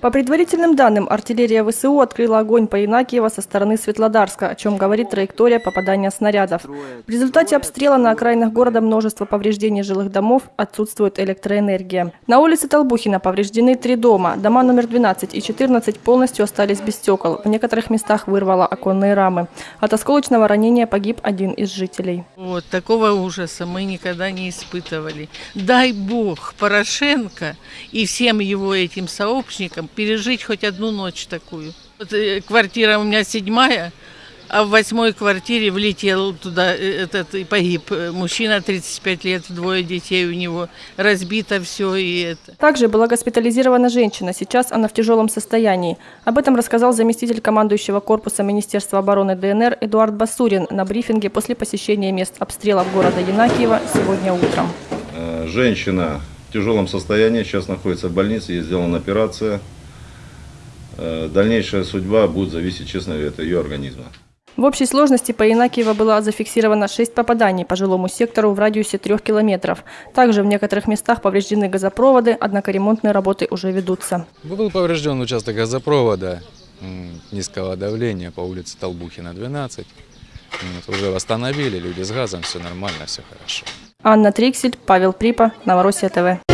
По предварительным данным, артиллерия ВСУ открыла огонь по Инакиево со стороны Светлодарска, о чем говорит траектория попадания снарядов. В результате обстрела на окраинах города множество повреждений жилых домов, отсутствует электроэнергия. На улице Толбухина повреждены три дома. Дома номер 12 и 14 полностью остались без стекол. В некоторых местах вырвало оконные рамы. От осколочного ранения погиб один из жителей. Вот такого ужаса мы никогда не испытывали. Дай Бог Порошенко и всем его этим сообщникам пережить хоть одну ночь такую. Вот, э, квартира у меня седьмая, а в восьмой квартире влетел туда э, этот и погиб э, мужчина 35 лет, двое детей у него, разбито все и это. Также была госпитализирована женщина. Сейчас она в тяжелом состоянии. Об этом рассказал заместитель командующего корпуса Министерства обороны ДНР Эдуард Басурин на брифинге после посещения мест обстрелов города Янакиева сегодня утром. Женщина в тяжелом состоянии, сейчас находится в больнице, ей сделана операция. Э, Дальнейшая судьба будет зависеть, честно говоря, от ее организма. В общей сложности по Инакиево было зафиксировано 6 попаданий по жилому сектору в радиусе 3 километров. Также в некоторых местах повреждены газопроводы, однако ремонтные работы уже ведутся. Был поврежден участок газопровода низкого давления по улице Толбухина, 12. Вот, уже восстановили, люди с газом, все нормально, все хорошо. Анна Триксель, Павел Припа, Новороссия ТВ.